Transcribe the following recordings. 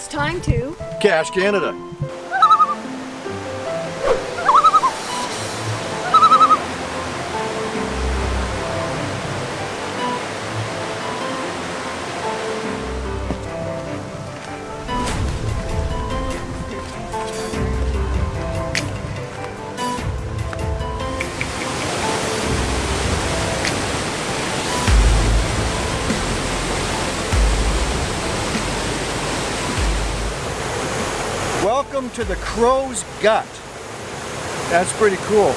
It's time to Cache Canada. Welcome to the Crow's Gut. That's pretty cool.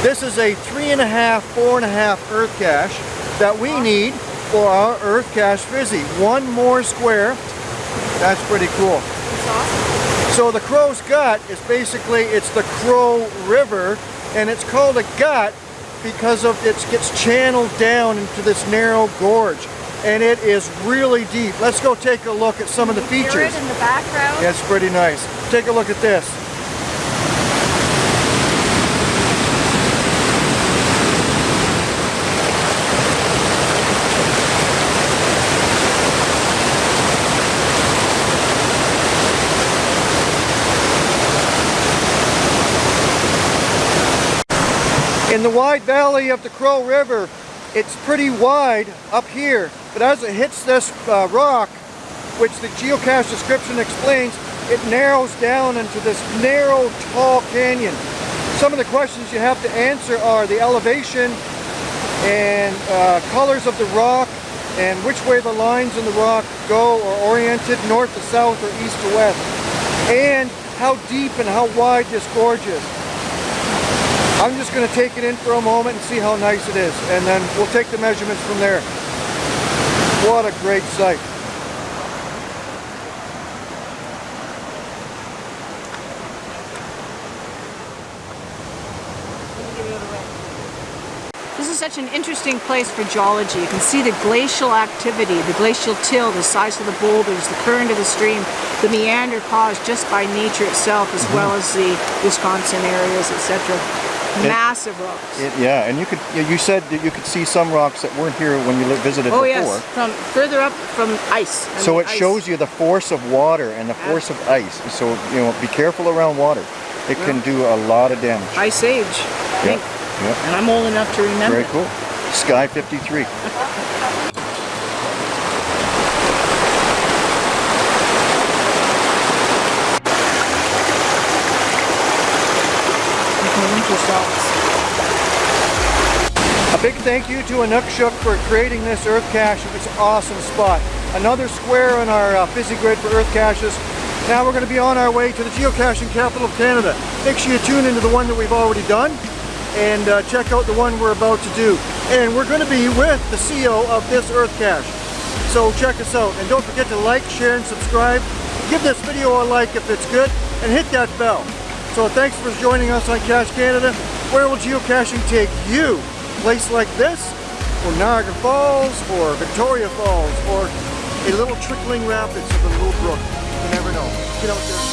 This is a three and a half, four and a half earth cache that we need for our earth cache fizzy. One more square. That's pretty cool. So the Crow's Gut is basically, it's the Crow River and it's called a gut because of it gets channeled down into this narrow gorge and it is really deep. Let's go take a look at some of the features. in the background. Yeah, it's pretty nice. Take a look at this. In the wide valley of the Crow River, it's pretty wide up here, but as it hits this uh, rock, which the geocache description explains, it narrows down into this narrow, tall canyon. Some of the questions you have to answer are the elevation and uh, colors of the rock and which way the lines in the rock go or oriented north to south or east to west and how deep and how wide this gorge is. I'm just going to take it in for a moment and see how nice it is and then we'll take the measurements from there. What a great site. This is such an interesting place for geology. You can see the glacial activity, the glacial till, the size of the boulders, the current of the stream, the meander caused just by nature itself as mm-hmm. well as the Wisconsin areas, etc. Massive rocks. It, yeah, and you could you said that you could see some rocks that weren't here when you visited oh before. yes, from further up from ice. I So mean, it ice. shows you the force of water and the force of ice. So you know, be careful around water. It can do a lot of damage. Ice Age, I think. Yeah, And I'm old enough to remember. very cool. Sky 53. A big thank you to Inukshuk for creating this earth cache. It's an awesome spot. Another square on our uh, grid for earth caches. Now we're going to be on our way to the geocaching capital of Canada. Make sure you tune into the one that we've already done and uh, check out the one we're about to do. And we're going to be with the CEO of this earth cache. So check us out. And don't forget to like, share, and subscribe. Give this video a like if it's good, and hit that bell. So thanks for joining us on Cache Canada. Where will geocaching take you? A place like this, or Niagara Falls, or Victoria Falls, or a little trickling rapids of a little brook. You never know. Get out there.